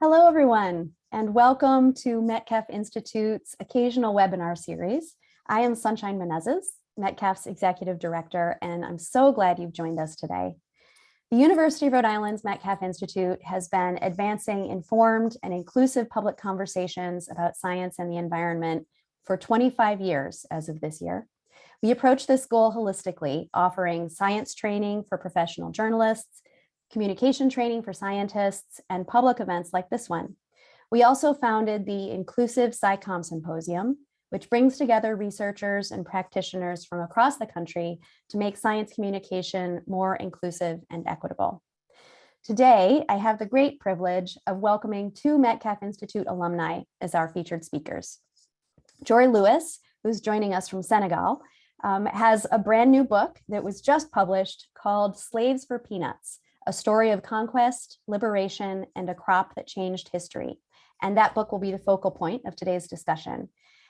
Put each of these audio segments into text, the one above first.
Hello, everyone, and welcome to Metcalf Institute's occasional webinar series. I am Sunshine Menezes, Metcalf's executive director, and I'm so glad you've joined us today. The University of Rhode Island's Metcalf Institute has been advancing informed and inclusive public conversations about science and the environment for 25 years as of this year. We approach this goal holistically, offering science training for professional journalists, communication training for scientists, and public events like this one. We also founded the Inclusive SciComm Symposium, which brings together researchers and practitioners from across the country to make science communication more inclusive and equitable. Today, I have the great privilege of welcoming two Metcalf Institute alumni as our featured speakers. Jori Lewis, who's joining us from Senegal, um, has a brand new book that was just published called Slaves for Peanuts, a story of conquest, liberation, and a crop that changed history. And that book will be the focal point of today's discussion.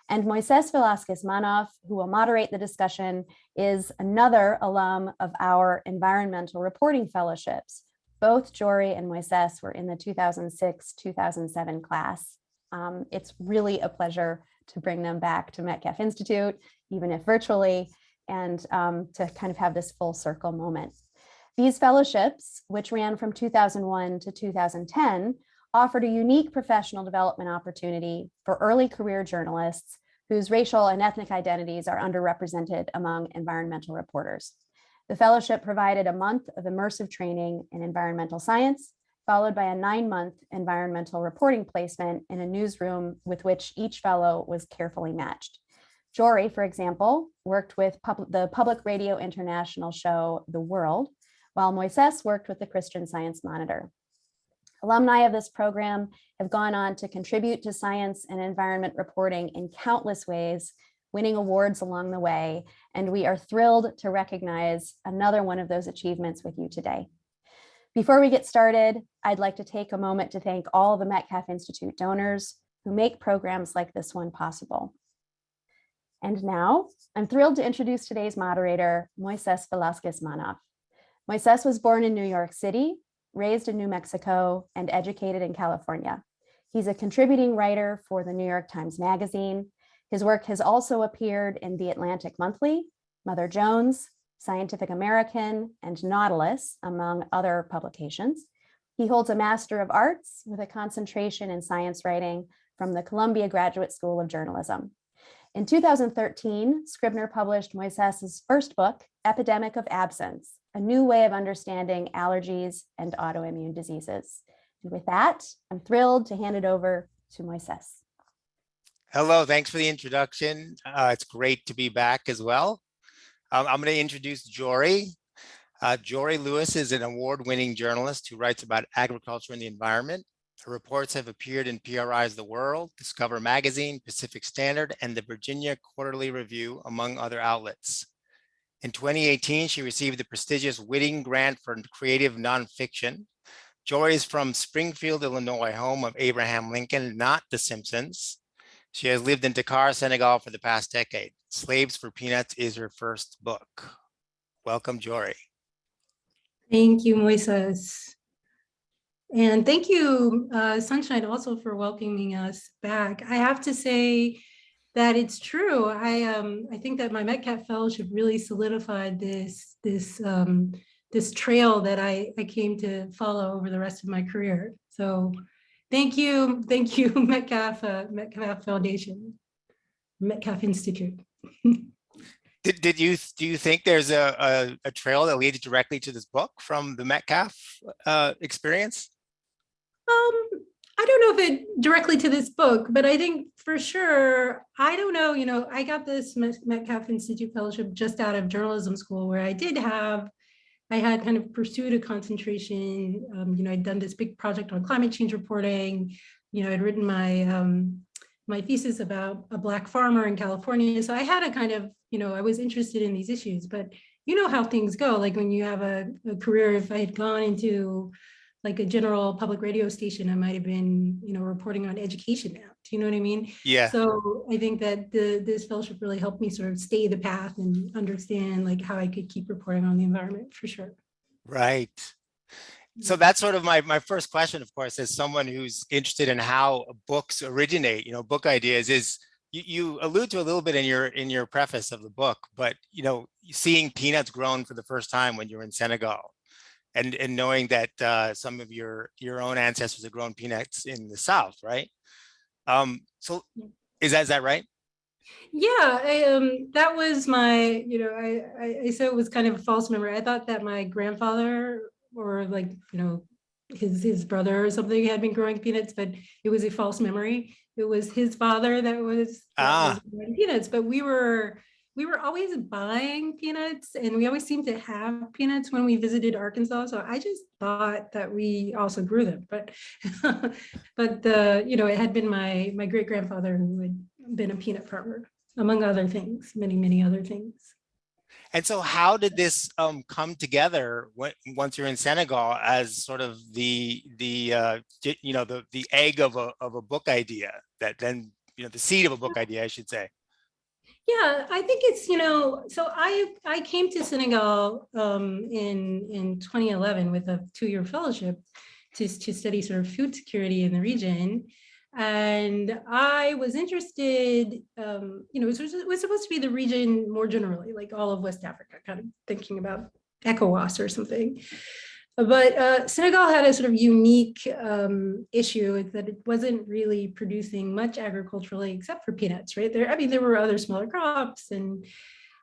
And Moises Velasquez Manoff, who will moderate the discussion, is another alum of our environmental reporting fellowships. Both Jori and Moises were in the 2006-2007 class. Um, it's really a pleasure to bring them back to Metcalf Institute, even if virtually, and um, to kind of have this full circle moment. These fellowships, which ran from 2001 to 2010, offered a unique professional development opportunity for early career journalists whose racial and ethnic identities are underrepresented among environmental reporters. The fellowship provided a month of immersive training in environmental science, followed by a nine-month environmental reporting placement in a newsroom with which each fellow was carefully matched. Jori, for example, worked with pub the Public Radio International show The World, while Moises worked with the Christian Science Monitor. Alumni of this program have gone on to contribute to science and environment reporting in countless ways, winning awards along the way, and we are thrilled to recognize another one of those achievements with you today. Before we get started, I'd like to take a moment to thank all the Metcalf Institute donors who make programs like this one possible. And now, I'm thrilled to introduce today's moderator, Moises Velasquez Manoff. Moises was born in New York City, raised in New Mexico, and educated in California. He's a contributing writer for the New York Times Magazine. His work has also appeared in The Atlantic Monthly, Mother Jones, Scientific American, and Nautilus, among other publications. He holds a Master of Arts with a concentration in science writing from the Columbia Graduate School of Journalism. In 2013, Scribner published Moises's first book, Epidemic of Absence, a new way of understanding allergies and autoimmune diseases. And with that, I'm thrilled to hand it over to Moises. Hello, thanks for the introduction. Uh, it's great to be back as well. Um, I'm going to introduce Jori. Uh, Jori Lewis is an award-winning journalist who writes about agriculture and the environment. Her reports have appeared in PRI's The World, Discover Magazine, Pacific Standard, and the Virginia Quarterly Review, among other outlets. In 2018, she received the prestigious Whiting Grant for Creative Nonfiction. Jori is from Springfield, Illinois, home of Abraham Lincoln, not The Simpsons. She has lived in Dakar, Senegal for the past decade. Slaves for Peanuts is her first book. Welcome, Jori. Thank you, Moises. And thank you, uh, Sunshine, also for welcoming us back. I have to say, that it's true. I um I think that my Metcalf Fellowship really solidified this this um, this trail that I I came to follow over the rest of my career. So thank you, thank you, Metcalf uh, Metcalf Foundation, Metcalf Institute. did, did you do you think there's a, a, a trail that leads directly to this book from the Metcalf uh, experience? Um, I don't know if it directly to this book, but I think for sure, I don't know, you know, I got this Metcalf Institute Fellowship just out of journalism school where I did have, I had kind of pursued a concentration, um, you know, I'd done this big project on climate change reporting, you know, I'd written my, um, my thesis about a black farmer in California. So I had a kind of, you know, I was interested in these issues, but you know how things go, like when you have a, a career, if I had gone into like a general public radio station, I might have been, you know, reporting on education now. Do you know what I mean? Yeah. So I think that the this fellowship really helped me sort of stay the path and understand like how I could keep reporting on the environment for sure. Right. so that's sort of my, my first question, of course, as someone who's interested in how books originate, you know, book ideas is, you, you allude to a little bit in your in your preface of the book, but you know, seeing peanuts grown for the first time when you're in Senegal, and and knowing that uh, some of your your own ancestors have grown peanuts in the South, right? Um, so is that is that right? Yeah, I, um, that was my, you know, I, I, I said it was kind of a false memory. I thought that my grandfather or like, you know, his, his brother or something had been growing peanuts, but it was a false memory. It was his father that was, that Ah. was growing peanuts, but we were, we were always buying peanuts and we always seemed to have peanuts when we visited Arkansas. So I just thought that we also grew them, but, but the, you know, it had been my, my great grandfather who had been a peanut farmer, among other things, many, many other things. And so how did this um, come together when, once you're in Senegal as sort of the, the uh, you know, the, the egg of a, of a book idea that then, you know, the seed of a book idea, I should say. Yeah, I think it's, you know, so I, I came to Senegal um, in, in 2011 with a two-year fellowship to, to study sort of food security in the region. And I was interested, um, you know, it was, it was supposed to be the region more generally, like all of West Africa, kind of thinking about ECOWAS or something. But uh, Senegal had a sort of unique um, issue that it wasn't really producing much agriculturally except for peanuts, right? There, I mean, there were other smaller crops and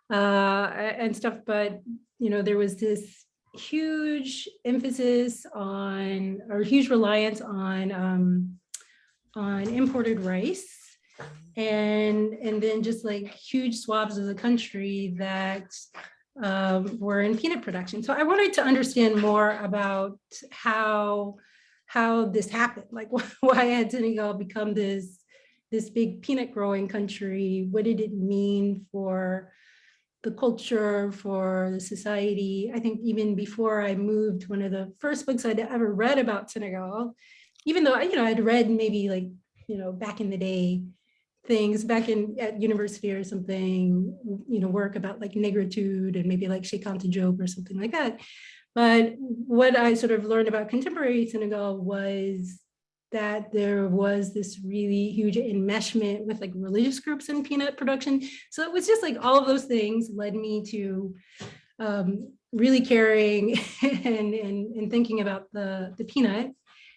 uh, and stuff, but you know, there was this huge emphasis on or huge reliance on um, on imported rice and and then just like huge swaths of the country that um, were in peanut production. So I wanted to understand more about how how this happened, like why had Senegal become this this big peanut growing country? What did it mean for the culture, for the society? I think even before I moved, one of the first books I'd ever read about Senegal, even though you know I'd read maybe like you know back in the day things back in at university or something, you know, work about like negritude and maybe like Cheikh Anta Diop or something like that. But what I sort of learned about contemporary Senegal was that there was this really huge enmeshment with like religious groups in peanut production. So it was just like all of those things led me to um, really caring and, and, and thinking about the, the peanut.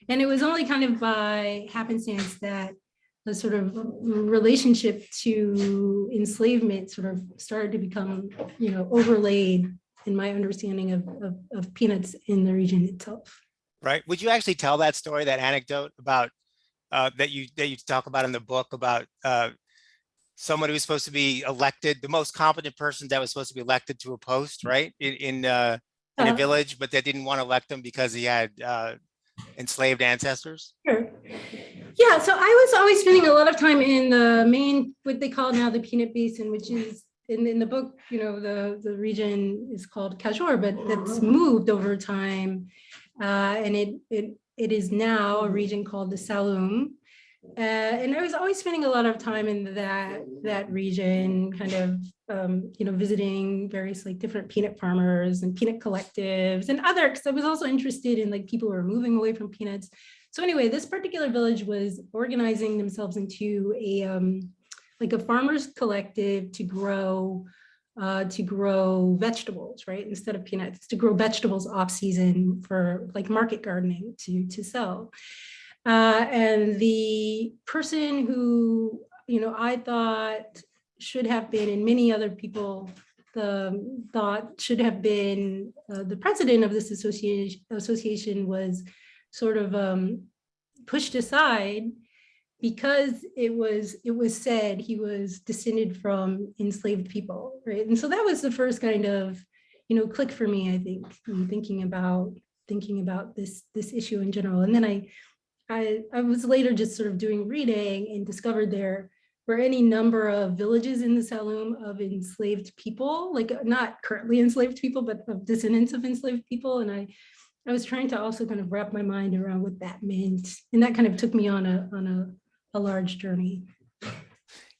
And it was only kind of by happenstance that the sort of relationship to enslavement sort of started to become, you know, overlaid in my understanding of, of, of peanuts in the region itself. Right. Would you actually tell that story, that anecdote about uh, that you that you talk about in the book about uh, someone who was supposed to be elected, the most competent person that was supposed to be elected to a post, right? In in, uh, in a Uh, village, but they didn't want to elect him because he had uh, enslaved ancestors. Sure. Yeah, so I was always spending a lot of time in the main, what they call now the peanut basin, which is in, in the book, you know, the, the region is called Kajoor, but that's moved over time. Uh, and it, it, it is now a region called the Saloum. Uh, and I was always spending a lot of time in that, that region, kind of, um, you know, visiting various like different peanut farmers and peanut collectives and other, because I was also interested in like people who are moving away from peanuts. So anyway, this particular village was organizing themselves into a um, like a farmers collective to grow uh, to grow vegetables, right? Instead of peanuts, to grow vegetables off season for like market gardening to to sell. Uh, and the person who you know I thought should have been, and many other people the thought should have been uh, the president of this association association was sort of um, pushed aside because it was it was said he was descended from enslaved people, right? And so that was the first kind of you know click for me, I think, in thinking about thinking about this this issue in general. And then I I I was later just sort of doing reading and discovered there were any number of villages in the Saloum of enslaved people, like not currently enslaved people, but of descendants of enslaved people. And I I was trying to also kind of wrap my mind around what that meant. And that kind of took me on a, on a, a large journey.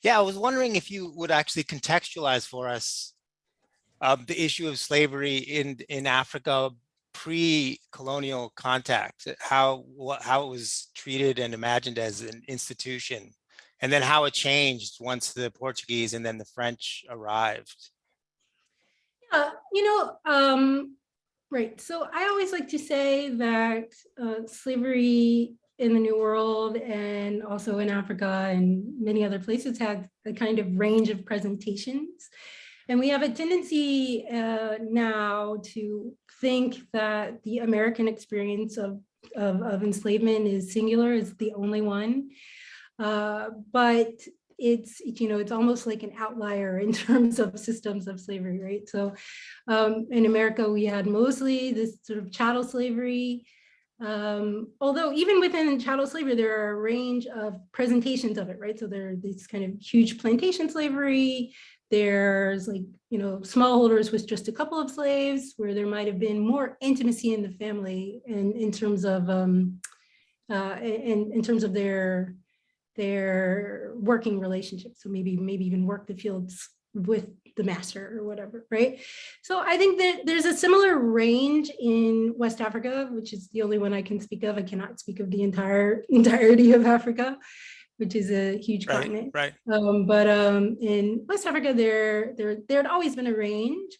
Yeah, I was wondering if you would actually contextualize for us um, the issue of slavery in in Africa pre-colonial contact, how, what, how it was treated and imagined as an institution, and then how it changed once the Portuguese and then the French arrived. Uh, you know, um, right. So I always like to say that uh, slavery in the New World and also in Africa and many other places had a kind of range of presentations. And we have a tendency uh, now to think that the American experience of, of, of enslavement is singular, is the only one. Uh, but it's, you know, it's almost like an outlier in terms of systems of slavery, right? So um, in America, we had mostly this sort of chattel slavery. Um, although even within chattel slavery, there are a range of presentations of it, right? So there are these kind of huge plantation slavery. There's like, you know, smallholders with just a couple of slaves where there might have been more intimacy in the family and in terms of, um, uh, in, in terms of their their working relationship. So maybe maybe even work the fields with the master or whatever, right? So I think that there's a similar range in West Africa, which is the only one I can speak of. I cannot speak of the entire entirety of Africa, which is a huge Right, continent. right. Um, but um, in West Africa, there, there, there had always been a range.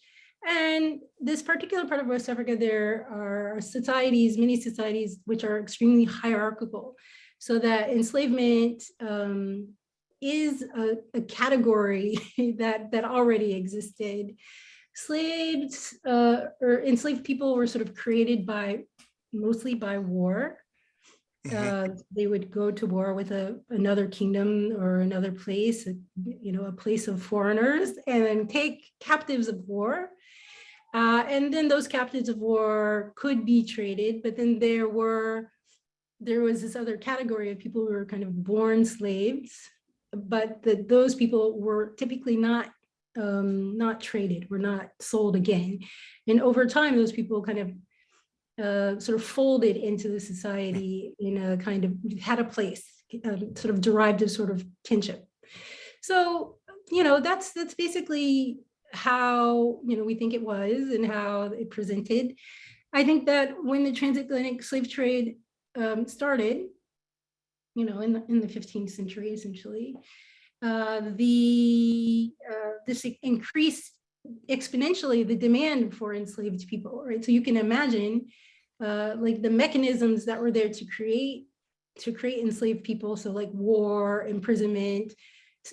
And this particular part of West Africa, there are societies, many societies, which are extremely hierarchical. So that enslavement um, is a, a category that, that already existed. Slaves uh, or enslaved people were sort of created by, mostly by war. Mhm. Uh, they would go to war with a, another kingdom or another place, a- you know, a place of foreigners and then take captives of war. Uh, and then those captives of war could be traded, but then there were, there was this other category of people who were kind of born slaves, but that those people were typically not um, not traded, were not sold again. And over time, those people kind of uh, sort of folded into the society in a kind of had a place, um, sort of derived a sort of kinship. So, you know, that's that's basically how you know we think it was and how it presented. I think that when the transatlantic slave trade um, started, you know, in the, in the 15th century, essentially, uh, the uh, this increased exponentially the demand for enslaved people, right? So you can imagine uh, like the mechanisms that were there to create to create enslaved people. So like war, imprisonment,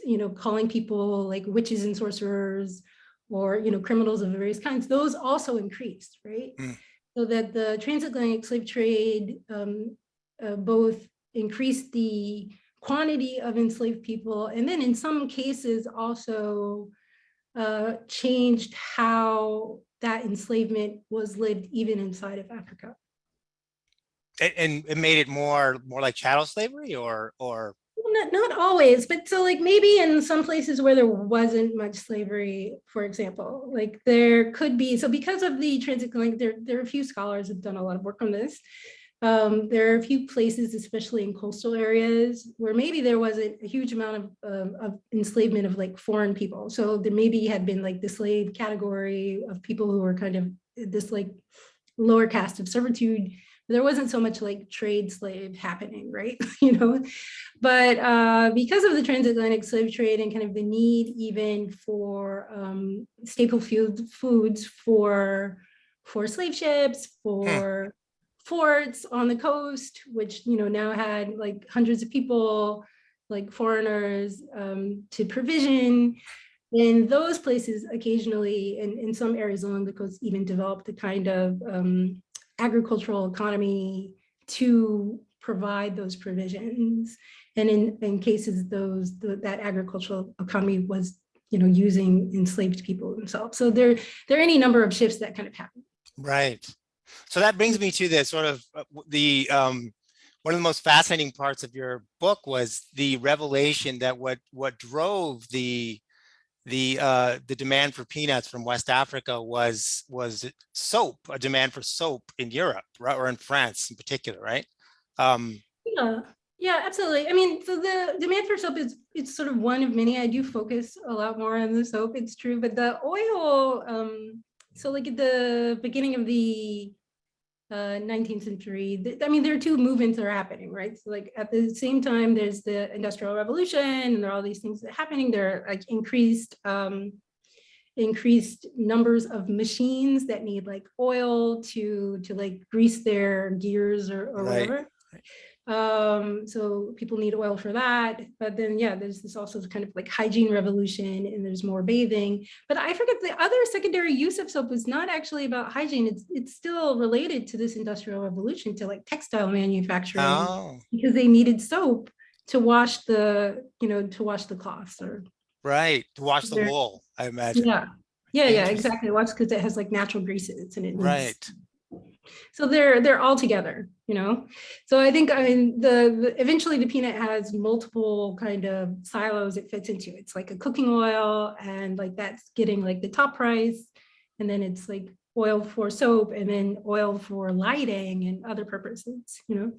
you know, calling people like witches and sorcerers or, you know, criminals of various kinds, those also increased, right? Mm. So that the transatlantic slave trade um, uh, both increased the quantity of enslaved people and then in some cases also uh, changed how that enslavement was lived even inside of Africa. And, and it made it more, more like chattel slavery or, or, Not, not always, but so like maybe in some places where there wasn't much slavery, for example, like there could be, so because of the transatlantic, there, there are a few scholars have done a lot of work on this. Um, there are a few places, especially in coastal areas, where maybe there wasn't a huge amount of, um, of enslavement of like foreign people. So there maybe had been like the slave category of people who were kind of this like lower caste of servitude. There wasn't so much like trade slave happening, right? you know, but uh, because of the transatlantic slave trade and kind of the need even for um, staple food, foods for for slave ships, for forts on the coast, which you know now had like hundreds of people, like foreigners um, to provision. In those places, occasionally, in, in some areas along the coast, even developed the kind of um, agricultural economy to provide those provisions. And in, in cases those the, that agricultural economy was you know using enslaved people themselves. So there there are any number of shifts that kind of happen. right. So that brings me to the sort of uh, the, um, one of the most fascinating parts of your book was the revelation that what, what drove the, the, uh, the demand for peanuts from West Africa was, was soap, a demand for soap in Europe, right? Or in France in particular, right? Um, Yeah, yeah, absolutely. I mean, so the demand for soap is it's sort of one of many. I do focus a lot more on the soap, it's true, but the oil, um, so like at the beginning of the uh, 19th century. I mean, there are two movements that are happening, right? So like at the same time, there's the industrial revolution and there are all these things that are happening. There are like increased, um, increased numbers of machines that need like oil to, to like grease their gears or, or Right. whatever. Um, so people need oil for that. But then, yeah, there's this also kind of like hygiene revolution and there's more bathing. But I forget the other secondary use of soap is not actually about hygiene. It's it's still related to this industrial revolution to like textile manufacturing Oh, because they needed soap to wash the, you know, to wash the cloths or right. To wash the wool, I imagine. yeah. Yeah, yeah, exactly. Watch because it has like natural greases and it Right. So they're they're all together you know? So i think i mean the, the eventually the peanut has multiple kind of silos it fits into. It's like a cooking oil and like that's getting like the top price. And then it's like oil for soap and then oil for lighting and other purposes you know?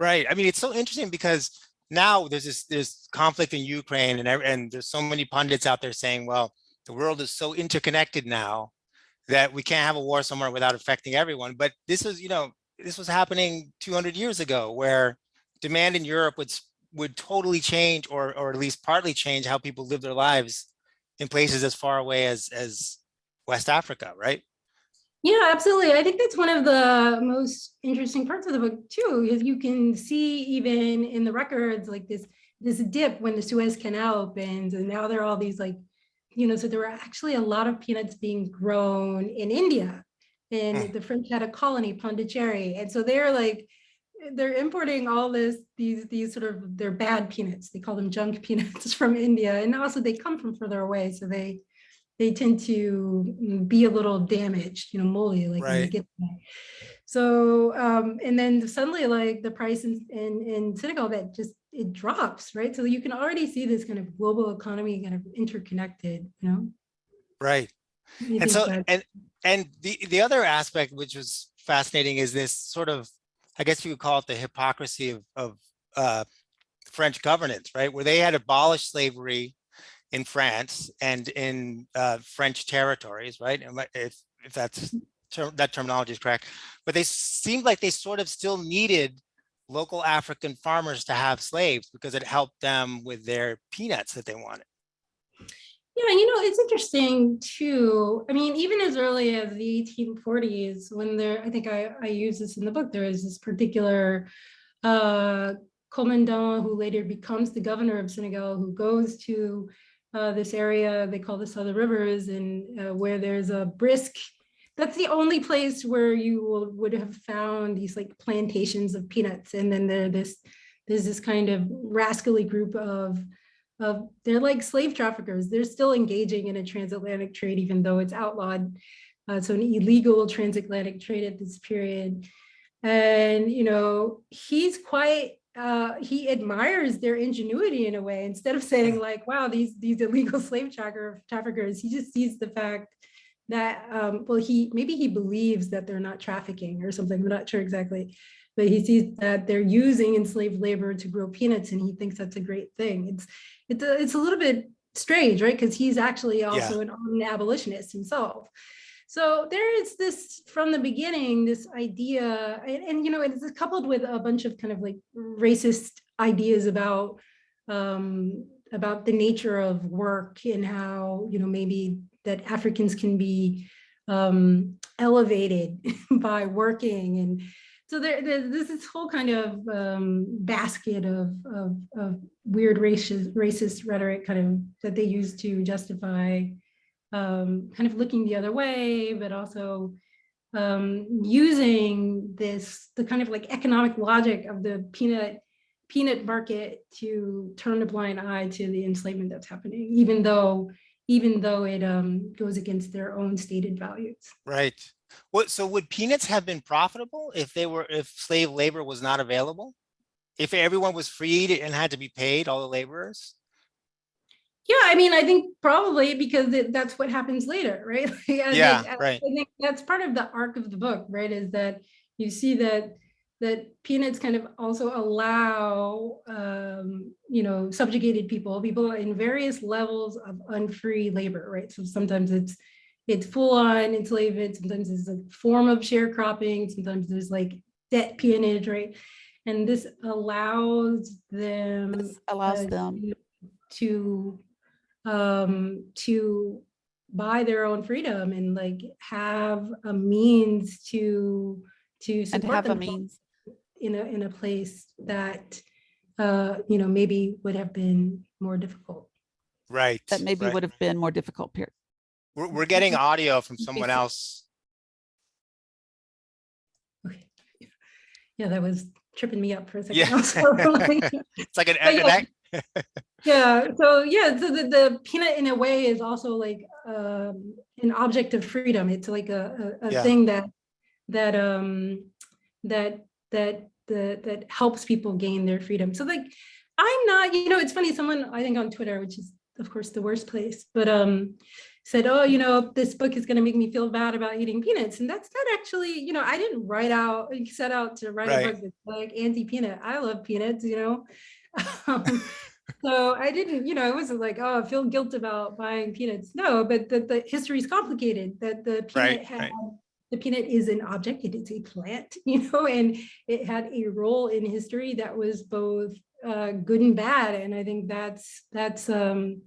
Right. I mean, it's so interesting because now there's this there's conflict in Ukraine and and there's so many pundits out there saying, well, the world is so interconnected now that we can't have a war somewhere without affecting everyone. But this was, you know, this was happening 200 years ago where demand in Europe would would totally change or or at least partly change how people live their lives in places as far away as as West Africa, right? Yeah, absolutely. I think that's one of the most interesting parts of the book too, is you can see even in the records like this this dip when the Suez Canal opens, and now there are all these like, you know, so there were actually a lot of peanuts being grown in India, and Mm. the French had a colony, Pondicherry, and so they're like, they're importing all this these these sort of they're bad peanuts. They call them junk peanuts from India, and also they come from further away, so they they tend to mm, be a little damaged, you know, moldy, like when you Right. get there. So, um, and then suddenly like the price in, in, in Senegal that just, it drops, right? So you can already see this kind of global economy kind of interconnected, you know? Right. And so and and the the other aspect which was fascinating is this sort of i guess you would call it the hypocrisy of of uh french governance right where they had abolished slavery in france and in uh french territories right if if that's term, that terminology is correct but they seemed like they sort of still needed local african farmers to have slaves because it helped them with their peanuts that they wanted Yeah, you know, it's interesting too. I mean, even as early as the 1840s, when there, I think I, I use this in the book, there is this particular uh, commandant who later becomes the governor of Senegal, who goes to uh, this area they call the Southern Rivers, and uh, where there's a brisk. That's the only place where you will, would have found these like plantations of peanuts, and then there this there's this kind of rascally group of of they're like slave traffickers. They're still engaging in a transatlantic trade, even though it's outlawed. Uh, so an illegal transatlantic trade at this period. And, you know, he's quite, uh, he admires their ingenuity in a way, instead of saying like, wow, these, these illegal slave tracker, traffickers, he just sees the fact that, um, well, he, maybe he believes that they're not trafficking or something, I'm not sure exactly but he sees that they're using enslaved labor to grow peanuts and he thinks that's a great thing. It's it's a, it's a little bit strange, right? Because he's actually also an, an abolitionist himself. So there is this from the beginning, this idea, and, and you know, it's coupled with a bunch of kind of like racist ideas about um, about the nature of work and how you know maybe that Africans can be um, elevated by working. And so there, there's this whole kind of um, basket of, of, of weird racist, racist rhetoric kind of that they use to justify um, kind of looking the other way, but also um, using this, the kind of like economic logic of the peanut peanut market to turn a blind eye to the enslavement that's happening, even though even though it um, goes against their own stated values. Right. What, so would peanuts have been profitable if they were, if slave labor was not available? If everyone was freed and had to be paid, all the laborers? Yeah, I mean, I think probably because it, that's what happens later, right? Like, Yeah, think- right. I think that's part of the arc of the book, right? Is that you see that that peanuts kind of also allow, um, you know, subjugated people, people in various levels of unfree labor, right? So sometimes it's it's full on enslavement. Sometimes it's a form of sharecropping. Sometimes there's like debt peonage, right? And this allows them This allows uh, them, to um to buy their own freedom and like have a means to to and support have a means. In a in a place that uh you know maybe would have been more difficult Right. That maybe right. would have been more difficult period. We're, we're getting audio from someone else. okay yeah that was tripping me up for a second Yeah. It's like an, But an yeah. Yeah, so yeah, so the, the peanut in a way is also like um an object of freedom. It's like a, a, a Yeah. thing that that um that that that that helps people gain their freedom. So like I'm not, you know, it's funny, someone I think on Twitter, which is of course the worst place, but um said, oh, you know, this book is gonna make me feel bad about eating peanuts. And that's not actually, you know, I didn't write out, set out to write Right. a book that's like anti-peanut. I love peanuts, you know. Um, so I didn't, you know, it wasn't like, oh, I feel guilt about buying peanuts. No, but the, the history is complicated, that the peanut Right, had, right. The peanut is an object, it is a plant, you know, and it had a role in history that was both uh, good and bad. And I think that's, that's, um,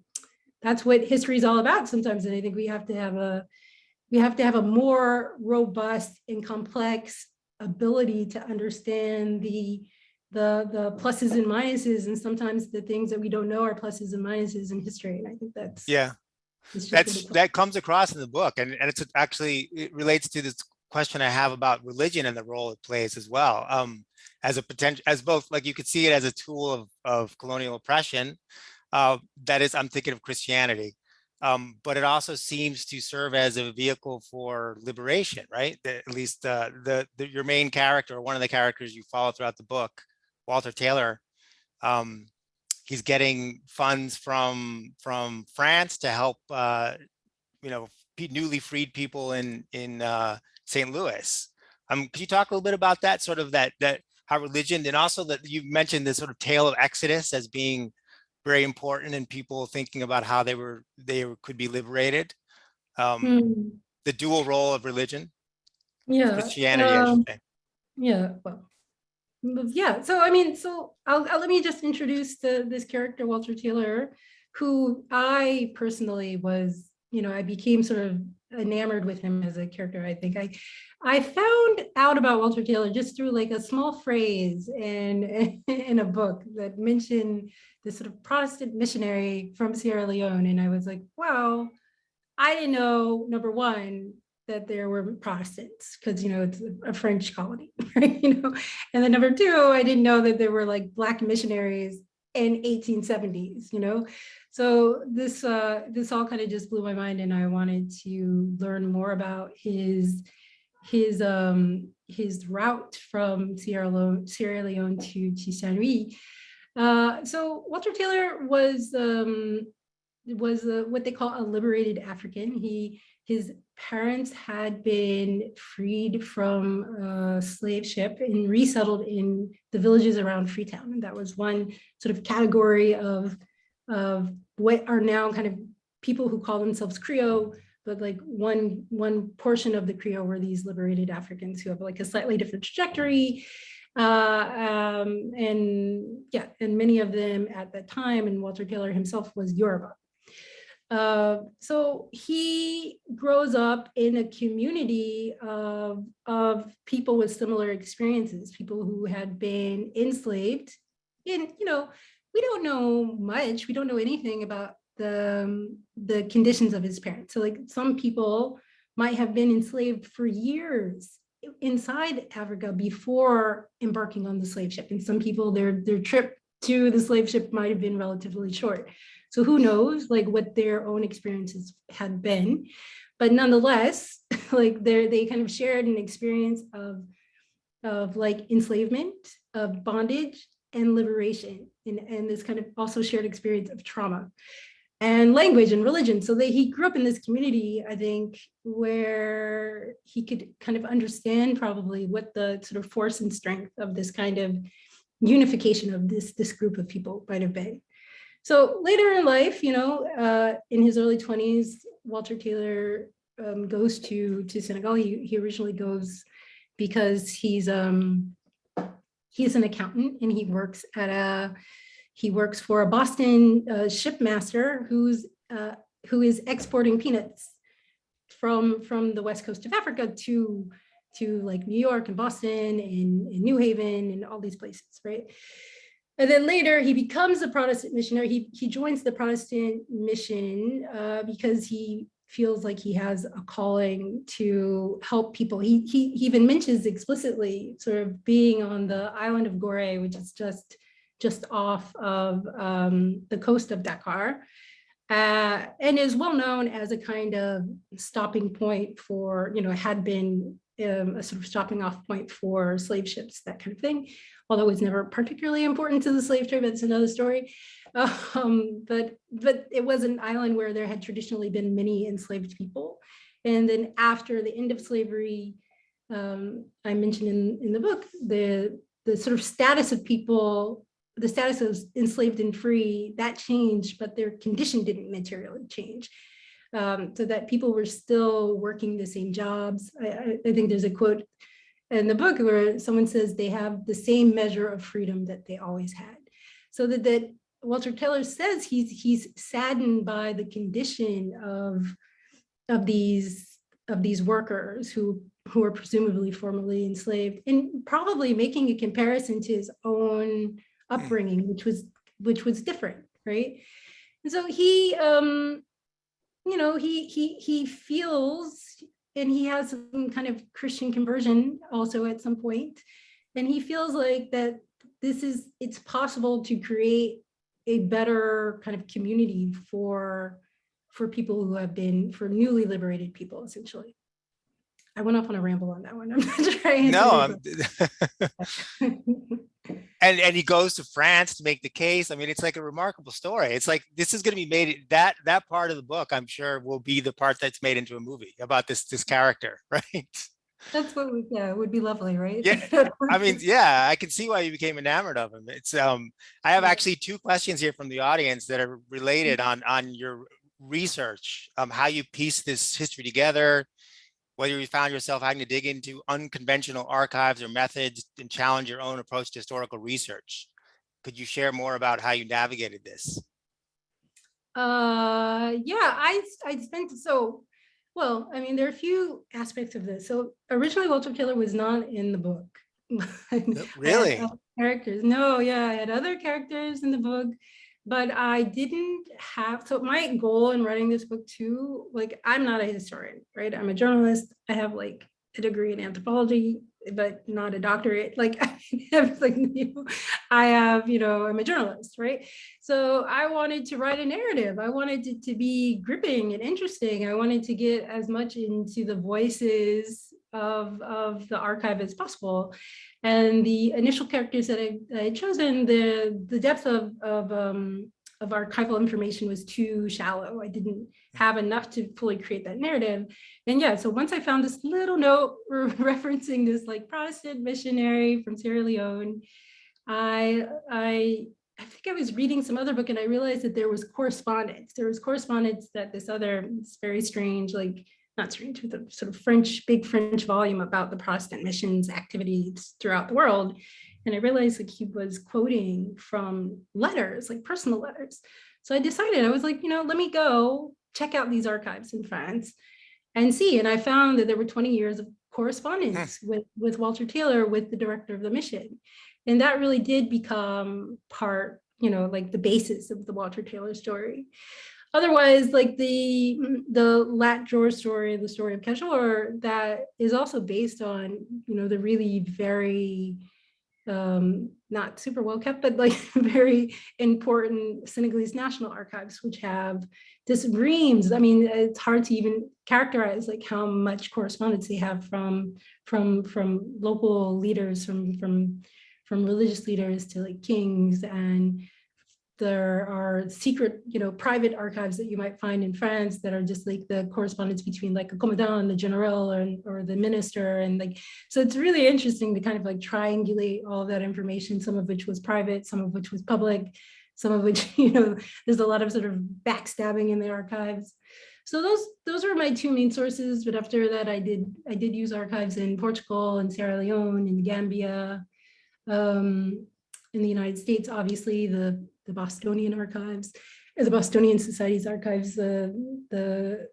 that's what history is all about sometimes. And I think we have to have a, we have to have a more robust and complex ability to understand the the the pluses and minuses and sometimes the things that we don't know are pluses and minuses in history and i think that's Yeah. That's, that comes across in the book and, and it's actually, it relates to this question I have about religion and the role it plays as well. Um, as a potential, as both, like you could see it as a tool of, of colonial oppression. Uh, that is, I'm thinking of Christianity. Um, but it also seems to serve as a vehicle for liberation, right? The- At least uh, the, the, your main character, or one of the characters you follow throughout the book, Walter Taylor, um, he's getting funds from from France to help uh, you know newly freed people in in uh, St. Louis. Um, could you talk a little bit about that sort of that that how religion and also that you mentioned this sort of tale of Exodus as being very important and people thinking about how they were they could be liberated. Um, Hmm, The dual role of religion, yeah Christianity, I um, yeah well yeah so i mean so I'll, I'll let me just introduce the this character walter taylor who i personally was you know i became sort of enamored with him as a character i think. I i found out about walter taylor just through like a small phrase in in a book that mentioned this sort of protestant missionary from sierra leone and i was like wow i didn't know number one that there were Protestants because you know it's a- a French colony, right? You know, and then number two, I didn't know that there were like black missionaries in 1870s. You know, so this uh, this all kind of just blew my mind, and I wanted to learn more about his his um his route from Sierra Leone Sierra Leone to Saint Uh, so Walter Taylor was um was uh, what they call a liberated African. He his parents had been freed from a slave ship and resettled in the villages around Freetown. And that was one sort of category of, of what are now kind of people who call themselves Creole, but like one, one portion of the Creole were these liberated Africans who have like a slightly different trajectory. Uh, um, and yeah, and many of them at that time, and Walter Taylor himself was Yoruba. Uh, so he grows up in a community of, of people with similar experiences, people who had been enslaved. And, you know, we don't know much, we don't know anything about the, um, the conditions of his parents. So like some people might have been enslaved for years inside Africa before embarking on the slave ship. And some people, their, their trip to the slave ship might have been relatively short. So who knows like what their own experiences had been, but nonetheless, like they they kind of shared an experience of, of like enslavement, of bondage and liberation, and, and this kind of also shared experience of trauma and language and religion. So that he grew up in this community, I think, where he could kind of understand probably what the sort of force and strength of this kind of unification of this, this group of people might have been. So later in life, you know, uh, in his early 20s, Walter Taylor um, goes to to Senegal. He he originally goes because he's um he's an accountant and he works at a he works for a Boston uh, shipmaster who's uh, who is exporting peanuts from from the west coast of Africa to to like New York and Boston and, and New Haven and all these places, right? And then later he becomes a Protestant missionary. He, he joins the Protestant mission uh, because he feels like he has a calling to help people. He, he, he even mentions explicitly sort of being on the island of Goree, which is just, just off of um, the coast of Dakar. Uh, and is well known as a kind of stopping point for, you know, had been um, a sort of stopping off point for slave ships, that kind of thing, although it's never particularly important to the slave trade, but it's another story. Um, but, but it was an island where there had traditionally been many enslaved people. And then after the end of slavery, um, I mentioned in, in the book, the, the sort of status of people, the status of enslaved and free, that changed, but their condition didn't materially change um, so that people were still working the same jobs. I, I, think there's a quote in the book where someone says they have the same measure of freedom that they always had. So that, that Walter Taylor says he's he's saddened by the condition of of these of these workers who who are presumably formerly enslaved and probably making a comparison to his own upbringing, which was which was different, right? And so he um, you know, he he he feels, and he has some kind of Christian conversion also at some point, and he feels like that this is it's possible to create a better kind of community for for people who have been for newly liberated people essentially. I went off on a ramble on that one. I'm not trying. No, I'm, and and he goes to France to make the case. I mean, it's like a remarkable story. It's like this is going to be made that that part of the book. I'm sure will be the part that's made into a movie about this this character, right? That's what we, yeah, it would be lovely, right? Yeah, I mean, yeah, I can see why you became enamored of him. It's um, I have actually two questions here from the audience that are related on on your research, um, how you piece this history together, whether you found yourself having to dig into unconventional archives or methods and challenge your own approach to historical research. Could you share more about how you navigated this? Uh, yeah, I, I spent, so, well, I mean, there are a few aspects of this. So originally Walter Taylor was not in the book. really? Characters. No, yeah, I had other characters in the book but I didn't have, so my goal in writing this book too, like I'm not a historian, right? I'm a journalist. I have like a degree in anthropology, but not a doctorate. Like I have like, you know, I have, you know, I'm a journalist, right? So I wanted to write a narrative. I wanted it to be gripping and interesting. I wanted to get as much into the voices of, of the archive as possible. And the initial characters that I, I chosen, the, the depth of, of, um, of archival information was too shallow. I didn't have enough to fully create that narrative. And yeah, so once I found this little note referencing this like Protestant missionary from Sierra Leone, I, I, I think I was reading some other book and I realized that there was correspondence. There was correspondence that this other, it's very strange, like not strange, with a sort of French, big French volume about the Protestant missions activities throughout the world. And I realized like he was quoting from letters, like personal letters. So I decided, I was like, you know, let me go check out these archives in France and see. And I found that there were 20 years of correspondence hmm. with, with Walter Taylor, with the director of the mission. And that really did become part, you know, like the basis of the Walter Taylor story otherwise like the the Lat Dior story the story of Kajoor that is also based on you know the really very um not super well kept but like very important Senegalese national archives which have this reams I mean it's hard to even characterize like how much correspondence they have from from from local leaders from from from religious leaders to like kings and there are secret, you know, private archives that you might find in France that are just like the correspondence between like a commandant and the general or, or the minister. And like, so it's really interesting to kind of like triangulate all that information, some of which was private, some of which was public, some of which, you know, there's a lot of sort of backstabbing in the archives. So those those were my two main sources. But after that, I did I did use archives in Portugal and Sierra Leone and Gambia. Um, in the United States, obviously the the Bostonian archives, the Bostonian Society's archives. The the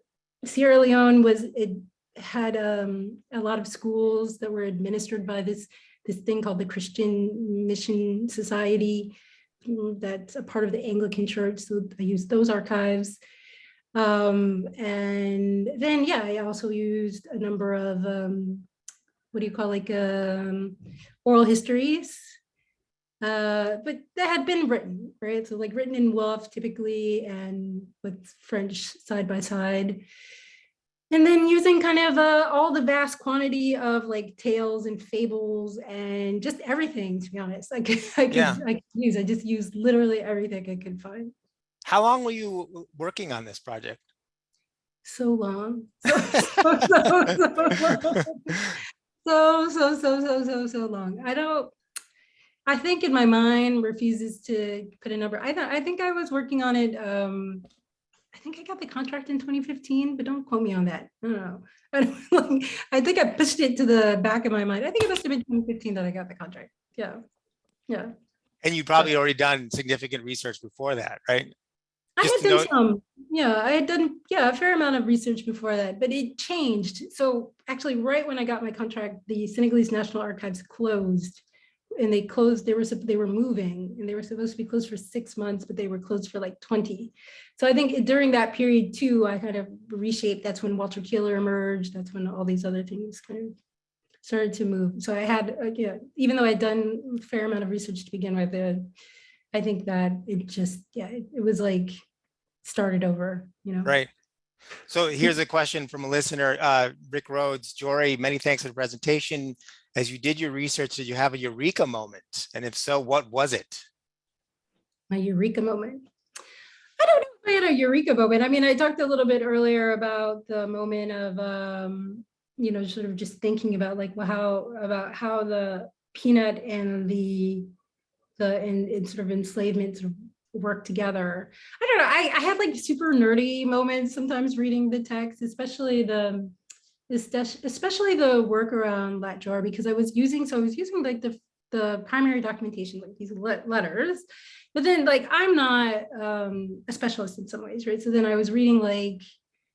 Sierra Leone was it had um, a lot of schools that were administered by this this thing called the Christian Mission Society mm, that's a part of the Anglican Church. So I used those archives. Um, and then, yeah, I also used a number of, um, what do you call like um, oral histories, uh, but that had been written, right? So like written in Wolof typically and with French side by side. And then using kind of uh, all the vast quantity of like tales and fables and just everything, to be honest, I could, I could, yeah. I could use, I just used literally everything I could find. How long were you working on this project? So long. So, so, so, so, long. so, so, so, so, so, so long. I don't, I think in my mind refuses to put a number. I thought, I think I was working on it. Um, I think I got the contract in 2015, but don't quote me on that. I don't know. I, don't, I think I pushed it to the back of my mind. I think it must have been 2015 that I got the contract. Yeah. Yeah. And you probably already done significant research before that, right? I Just had done some, yeah, I had done, yeah, a fair amount of research before that, but it changed. So actually, right when I got my contract, the Senegalese National Archives closed. And they closed, they were, they were moving and they were supposed to be closed for six months, but they were closed for like 20. So I think during that period too, I kind of reshaped, that's when Walter Keeler emerged, that's when all these other things kind of started to move. So I had, uh, yeah, even though I'd done a fair amount of research to begin with, uh, I think that it just, yeah, it it was like started over, you know? Right. So here's a question from a listener, uh, Rick Rhodes, Jori, many thanks for the presentation. As you did your research, did you have a eureka moment? And if so, what was it? My eureka moment. I don't know if I had a eureka moment. I mean, I talked a little bit earlier about the moment of, um, you know, sort of just thinking about like well, how about how the peanut and the the and, and sort of enslavement sort of work together. I don't know. I, I had like super nerdy moments sometimes reading the text, especially the especially the work around Lat Dior because I was using so I was using like the the primary documentation like these letters but then like i'm not um a specialist in some ways right? So then i was reading like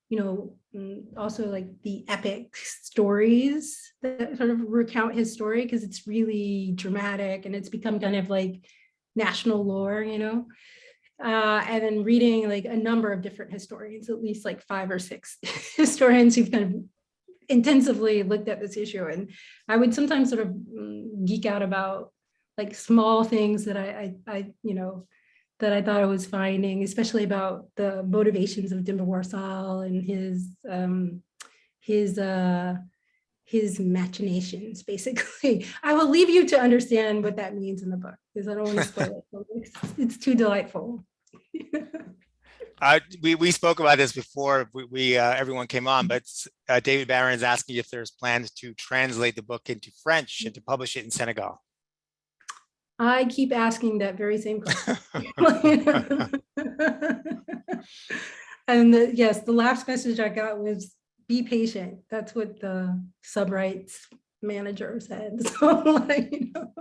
you know mm, also like the epic stories that sort of recount his story because it's really dramatic and it's become kind of like national lore you know? Uh, and then reading like a number of different historians at least like five or six historians who've kind of intensively looked at this issue and i would sometimes sort of mm, geek out about like small things that I, I, I, you know, that I thought I was finding, especially about the motivations of Demba War Sall and his, um, his, uh, his machinations, basically. I will leave you to understand what that means in the book because I don't want to spoil it. It's, it's too delightful. Uh, we, we spoke about this before we, we uh, everyone came on, but uh, David Barron is asking if there's plans to translate the book into French and to publish it in Senegal. I keep asking that very same question. and the, yes, the last message I got was be patient. That's what the subrights manager said. So like, you know,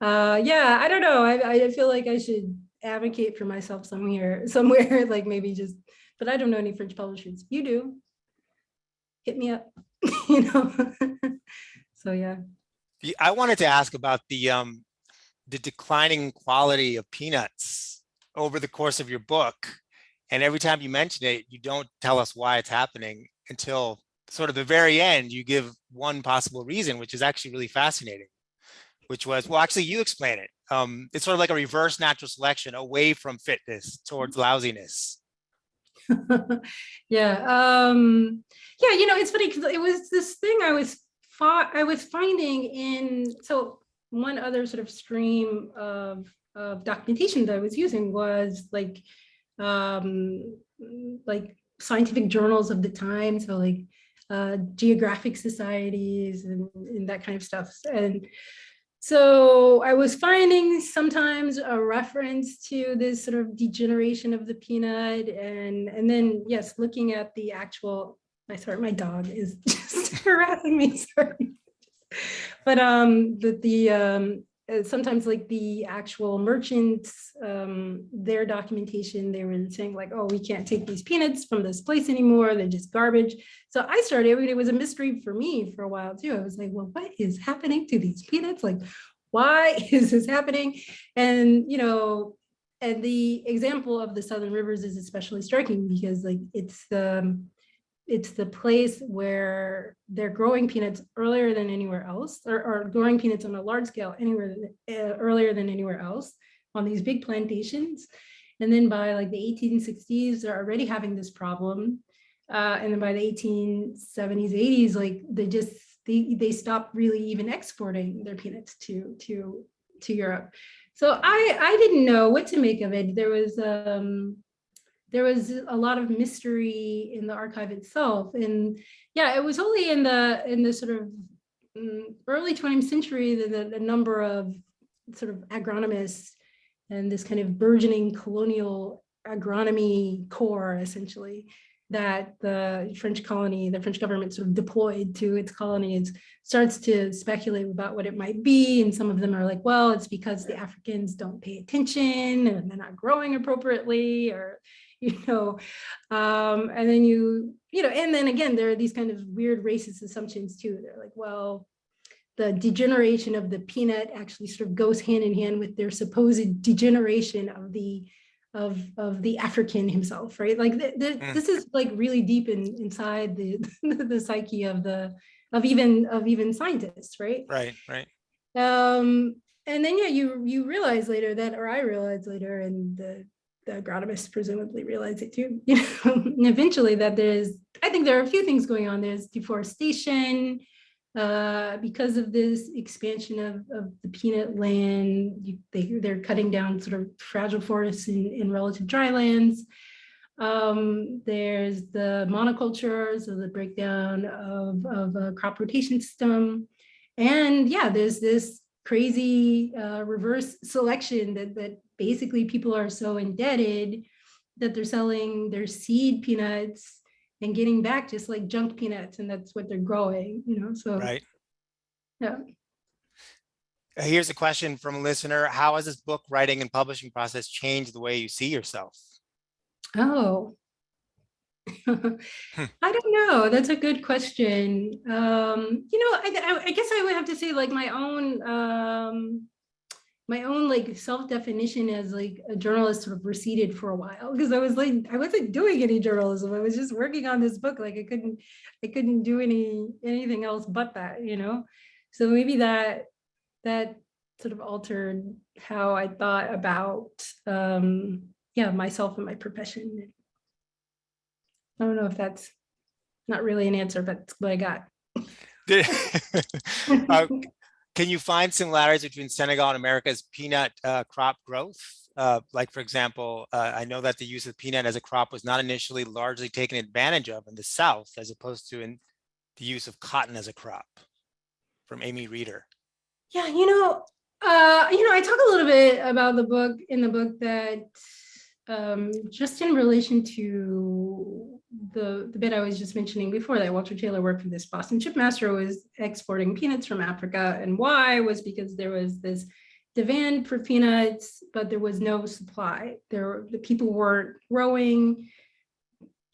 uh, yeah, I don't know. I, I feel like I should advocate for myself somewhere, somewhere like maybe just, but I don't know any French publishers. You do. Hit me up, you know. so yeah. I wanted to ask about the um, the declining quality of peanuts over the course of your book. And every time you mention it, you don't tell us why it's happening until sort of the very end, you give one possible reason, which is actually really fascinating, which was, well, actually you explain it. Um, it's sort of like a reverse natural selection away from fitness towards lousiness. yeah um yeah you know it's funny because it was this thing i was i was finding in so one other sort of stream of of documentation that i was using was like um like scientific journals of the time so like uh geographic societies and, and that kind of stuff and so I was finding sometimes a reference to this sort of degeneration of the peanut and, and then, yes, looking at the actual, I sorry, my dog is just harassing me, sorry. But um, the, the um, uh, sometimes like the actual merchants, um, their documentation, they were saying like, oh, we can't take these peanuts from this place anymore. They're just garbage. So I started, it was a mystery for me for a while too. I was like, well, what is happening to these peanuts? Like, why is this happening? And, you know, and the example of the Southern Rivers is especially striking because like it's the, it's the place where they're growing peanuts earlier than anywhere else, or, or growing peanuts on a large scale anywhere uh, earlier than anywhere else on these big plantations. And then by like the 1860s, they're already having this problem. Uh, and then by the 1870s, 80s, like they just they they stopped really even exporting their peanuts to to to Europe. So I I didn't know what to make of it. There was um there was a lot of mystery in the archive itself. And yeah, it was only in the in the sort of mm, early 20th century that the, the number of sort of agronomists and this kind of burgeoning colonial agronomy core essentially that the French colony, the French government sort of deployed to its colonies starts to speculate about what it might be. And some of them are like, well, it's because the Africans don't pay attention and they're not growing appropriately or you know, um, and then you, you know, and then again, there are these kind of weird racist assumptions too. They're like, well, the degeneration of the peanut actually sort of goes hand in hand with their supposed degeneration of the of of the African himself, right? Like the, the, mm. this is like really deep in inside the the psyche of the of even of even scientists, right? Right, right. Um, and then yeah, you you realize later that, or I realized later, and the the agronomists presumably realize it too, you know, and eventually that there's, I think there are a few things going on. There's deforestation, uh, because of this expansion of, of the peanut land, you, they, they're cutting down sort of fragile forests in, in relative dry lands. Um, there's the monoculture, so the breakdown of, of a crop rotation system. And yeah, there's this crazy uh, reverse selection that, that basically people are so indebted that they're selling their seed peanuts and getting back just like junk peanuts and that's what they're growing, you know, so. Right. Yeah. Uh, Here's a question from a listener. How has this book writing and publishing process changed the way you see yourself? Oh, Hmm. I don't know. That's a good question. Um, you know, I, I, I guess I would have to say like my own, um, my own like self-definition as like a journalist sort of receded for a while because I was like, I wasn't doing any journalism. I was just working on this book. Like I couldn't, I couldn't do any, anything else but that, you know? So maybe that, that sort of altered how I thought about, um, yeah, myself and my profession. I don't know if that's not really an answer, but what I got. Uh, Can you find similarities between Senegal and America's peanut uh, crop growth? Uh, like, for example, uh, I know that the use of peanut as a crop was not initially largely taken advantage of in the South, as opposed to in the use of cotton as a crop from Amy Reeder. Yeah, you know, uh, you know, I talk a little bit about the book in the book that um, just in relation to the, the bit I was just mentioning before that Walter Taylor worked for this Boston Shipmaster was exporting peanuts from Africa. And why was because there was this demand for peanuts, but there was no supply. There, the people weren't growing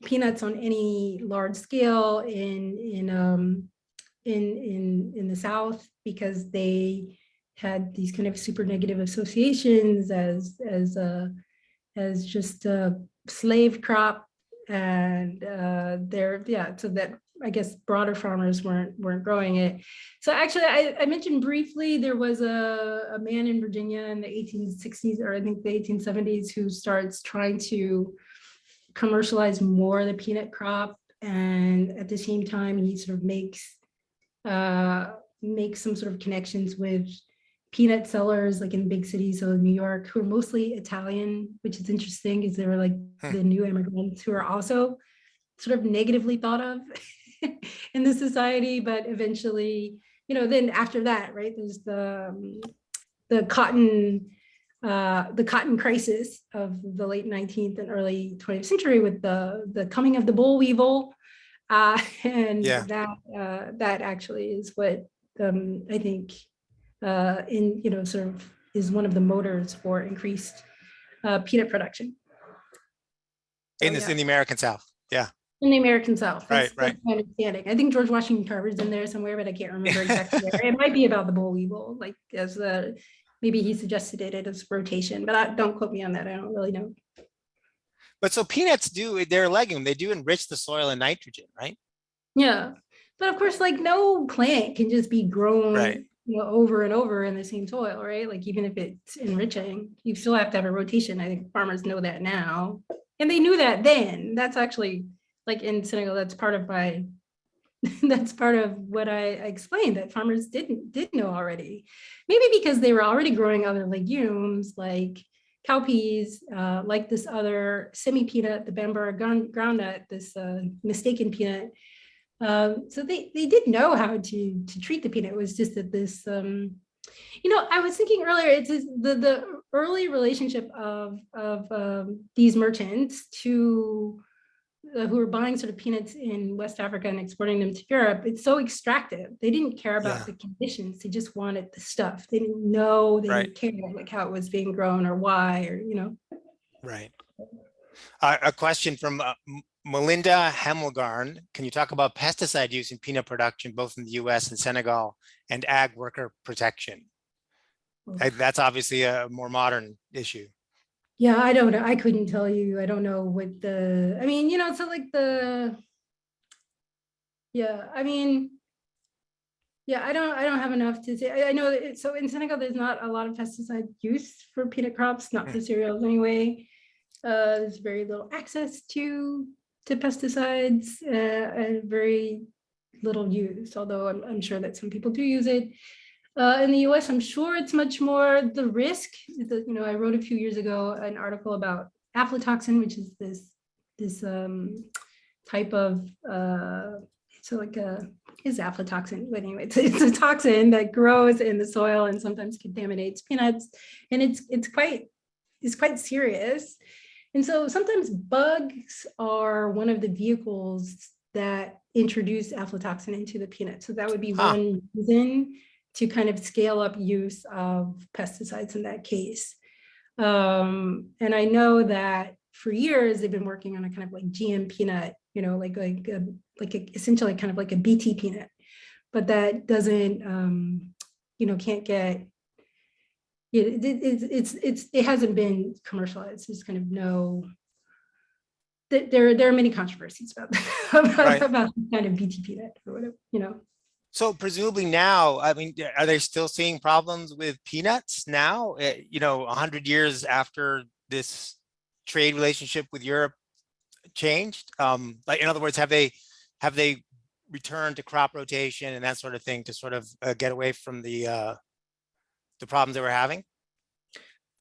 peanuts on any large scale in in um, in in in the South because they had these kind of super negative associations as as a as just a slave crop and uh, they're yeah so that I guess broader farmers weren't weren't growing it. So actually, I, I mentioned briefly there was a, a man in Virginia in the 1860s or I think the 1870s who starts trying to commercialize more the peanut crop, and at the same time he sort of makes uh, makes some sort of connections with peanut sellers like in big cities, so New York, who are mostly Italian, which is interesting because they were like Hmm. the new immigrants who are also sort of negatively thought of in the society, but eventually you know, then after that, right, there's the, um, the cotton, uh, the cotton crisis of the late 19th and early 20th century with the, the coming of the boll weevil. Uh, and Yeah. that, uh, that actually is what, um, I think, uh, in, you know, sort of is one of the motors for increased, uh, peanut production. In Oh, this, yeah. in the American South. Yeah. In the American South. Right, That's- right. Understanding. I think George Washington Carver's in there somewhere, but I can't remember exactly. where. It might be about the boll weevil, like as a, maybe he suggested it as rotation, but I, don't quote me on that. I don't really know. But so peanuts do, they're a legume. They do enrich the soil in nitrogen, right? Yeah, but of course, like no plant can just be grown, Right. You know, over and over in the same soil, right? Like even if it's enriching, you still have to have a rotation. I think farmers know that now. And they knew that then. That's actually like in Senegal, that's part of my, that's part of what I explained that farmers didn't, did know already. Maybe because they were already growing other legumes like cowpeas, uh, like this other semi peanut, the bambara ground- groundnut, this uh, mistaken peanut. Um, so they, they did know how to, to treat the peanut. It was just that this, um, you know, I was thinking earlier, it's the, the early relationship of, of um, these merchants to uh, who were buying sort of peanuts in West Africa and exporting them to Europe. It's so extractive. They didn't care about Yeah. the conditions. They just wanted the stuff. They didn't know, they Right. didn't care like how it was being grown or why, or, you know. Right. Uh, a question from uh, Melinda Hemelgarn. Can you talk about pesticide use in peanut production, both in the US and Senegal, and ag worker protection? That's obviously a more modern issue. Yeah, I don't know. I couldn't tell you. I don't know what the, I mean, you know, so like the, yeah, I mean, yeah, I don't, I don't have enough to say. I, I know it- so in Senegal, there's not a lot of pesticide use for peanut crops, not for cereals anyway. Uh, there's very little access to, to pesticides, uh, very little use, although I'm, I'm sure that some people do use it. Uh, in the US, I'm sure it's much more the risk. You know, I wrote a few years ago an article about aflatoxin, which is this this um, type of uh, so like a is aflatoxin, but anyway, it's, it's a toxin that grows in the soil and sometimes contaminates peanuts, and it's it's quite it's quite serious. And so sometimes bugs are one of the vehicles that introduce aflatoxin into the peanut. So that would be one reason to kind of scale up use of pesticides in that case. Um, and I know that for years they've been working on a kind of like GM peanut, you know, like like a, like a, essentially kind of like a BT peanut, but that doesn't, um, you know, can't get. It, it, it's it's it's it hasn't been commercialized. There's kind of no. There there are many controversies about about, Right. about kind of BT peanut or whatever, you know. So presumably now, I mean, are they still seeing problems with peanuts now? Uh, You know, a hundred years after this trade relationship with Europe changed? Um, like, in other words, have they, have they returned to crop rotation and that sort of thing to sort of uh, get away from the, uh, the problems they were having?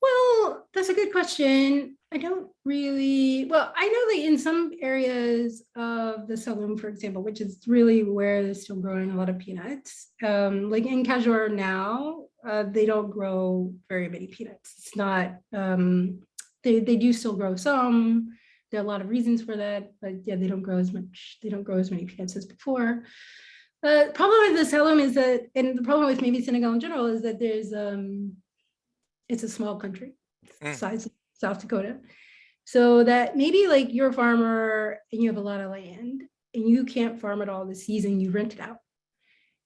Well, that's a good question. I don't really, well, I know that in some areas of the Saloum, for example, which is really where they're still growing a lot of peanuts, um, like in Kajoor now, uh, they don't grow very many peanuts. It's not, um, they, they do still grow some. There are a lot of reasons for that, but yeah, they don't grow as much, they don't grow as many peanuts as before. Uh, problem with the Saloum is that, and the problem with maybe Senegal in general is that there's, um, it's a small country, Mm. size of South Dakota. So that maybe like you're a farmer and you have a lot of land and you can't farm it all this season, you rent it out.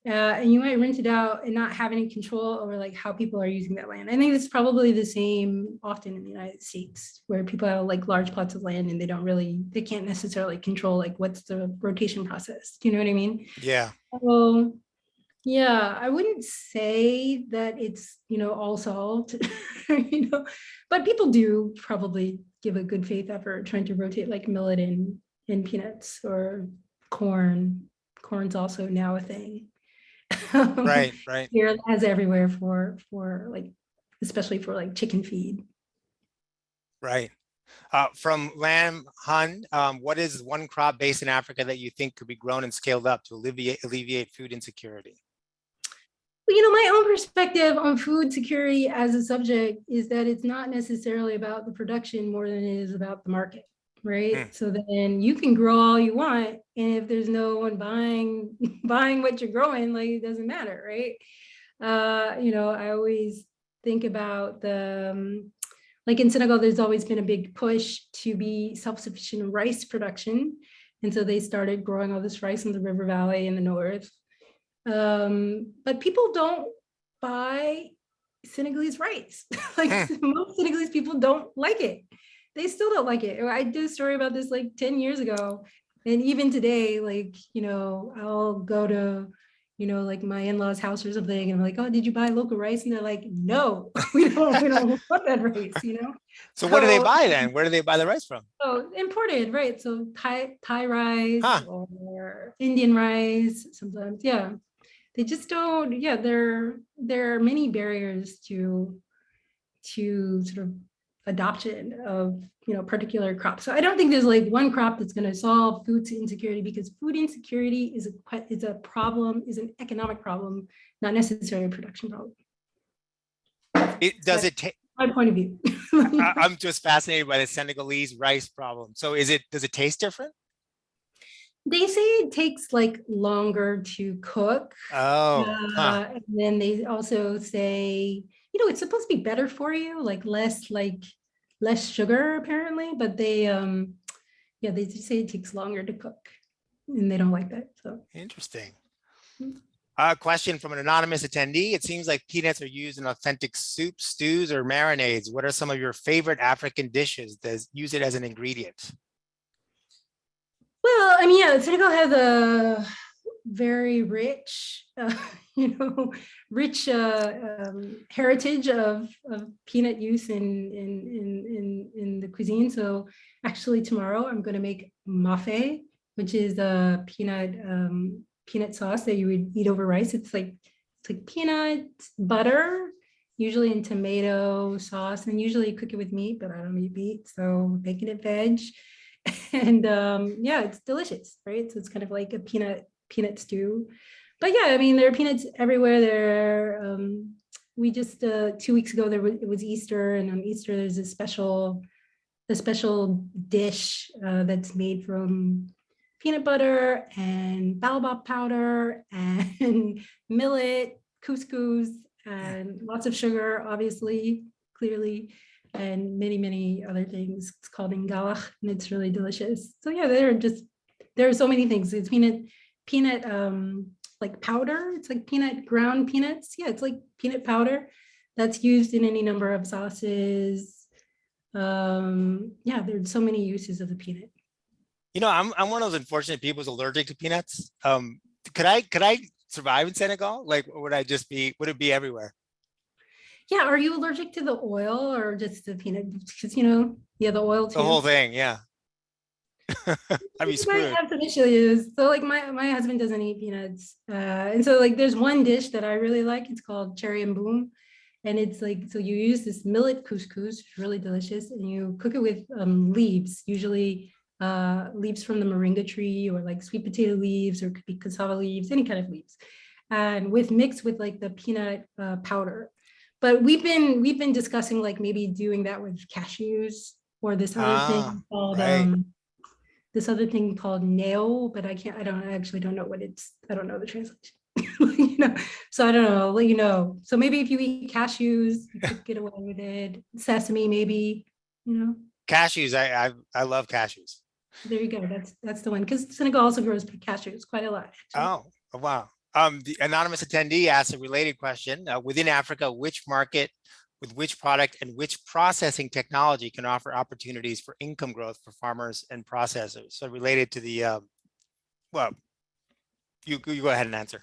Uh, and you might rent it out and not have any control over like how people are using that land. I think it's probably the same often in the United States where people have like large plots of land and they don't really, they can't necessarily control like what's the rotation process. Do you know what I mean? Yeah, So, yeah, I wouldn't say that it's, you know, all solved, you know, but people do probably give a good faith effort trying to rotate like millet and, and peanuts or corn. Corn's also now a thing. Right, right. Here as everywhere for, for like, especially for like chicken feed. Right. Uh, from Lam Hun, um, what is one crop base in Africa that you think could be grown and scaled up to alleviate alleviate food insecurity? Well, you know, my own perspective on food security as a subject is that it's not necessarily about the production more than it is about the market, right? Mm. So then you can grow all you want, and if there's no one buying buying what you're growing, like it doesn't matter, right? Uh, you know, I always think about the um, like in Senegal, there's always been a big push to be self-sufficient in rice production. And so they started growing all this rice in the river valley in the north. Um, but people don't buy Senegalese rice. like Hmm. most Senegalese people don't like it. They still don't like it. I did a story about this like 10 years ago. And even today, like, you know, I'll go to, you know, like my in-laws house or something, and I'm like, oh, did you buy local rice? And they're like, no, we don't, we don't want that rice, you know? So what do they buy then? Where do they buy the rice from? Oh, imported, right? So Thai Thai rice Huh. or Indian rice sometimes, yeah. They just don't, yeah, there there are many barriers to to sort of adoption of you know particular crops. So I don't think there's like one crop that's going to solve food insecurity because food insecurity is a is a problem, is an economic problem, not necessarily a production problem. It, does But- it take, My point of view. I'm just fascinated by the Senegalese rice problem. So is it, does it taste different? They say it takes like longer to cook. Oh, huh. Uh, and then they also say, you know, it's supposed to be better for you, like less like less sugar apparently, but they um yeah, they just say it takes longer to cook and they don't like that. So Interesting. Mm. A question from an anonymous attendee. It seems like peanuts are used in authentic soups, stews, or marinades. What are some of your favorite African dishes that use it as an ingredient? well, I mean, yeah, Senegal has a very rich, uh, you know, rich uh, um, heritage of, of peanut use in, in, in, in, in the cuisine. So actually tomorrow I'm going to make mafe, which is a peanut, um, peanut sauce that you would eat over rice. It's like, it's like peanut butter, usually in tomato sauce, and usually you cook it with meat, but I don't eat meat. So making it veg. And um, yeah, it's delicious, right? So it's kind of like a peanut peanut stew. But yeah, I mean, there are peanuts everywhere. There, um, we just uh, two weeks ago there was it was Easter, and on Easter there's a special a special dish uh, that's made from peanut butter and baobab powder and millet, couscous, and lots of sugar, obviously, clearly, and many, many other things. It's called ingalach, and it's really delicious. So yeah, there are just there are so many things. It's peanut peanut um like powder. It's like peanut ground peanuts. Yeah, it's like peanut powder that's used in any number of sauces. Um, yeah, there's so many uses of the peanut. You know, I'm, I'm one of those unfortunate people who's allergic to peanuts. Um, could I, could I survive in Senegal? Like, would I just be, would it be everywhere? Yeah, are you allergic to the oil or just the peanut? Because you know, yeah, the oil too. The whole thing, yeah. I'd be You might screwed. have some issues. So like my, my husband doesn't eat peanuts. Uh, and so like there's one dish that I really like. It's called cherry and boom. And it's like, so you use this millet couscous, it's really delicious, and you cook it with um, leaves, usually uh, leaves from the moringa tree or like sweet potato leaves or could be cassava leaves, any kind of leaves. And with mixed with like the peanut uh, powder. But we've been, we've been discussing like maybe doing that with cashews or this other Ah, thing called, right. um, this other thing called nail, but I can't, I don't, I actually don't know what it's, I don't know the translation. You know, so I don't know, I'll let you know. So maybe if you eat cashews, you could get away with it. Sesame, maybe, you know, Cashews, I, I, I love cashews. there you go. That's, that's the one. Because Senegal also grows cashews quite a lot. actually. Oh, oh, wow. Um, the anonymous attendee asked a related question. Uh, within Africa, which market with which product and which processing technology can offer opportunities for income growth for farmers and processors? So related to the, um, well, you, you go ahead and answer.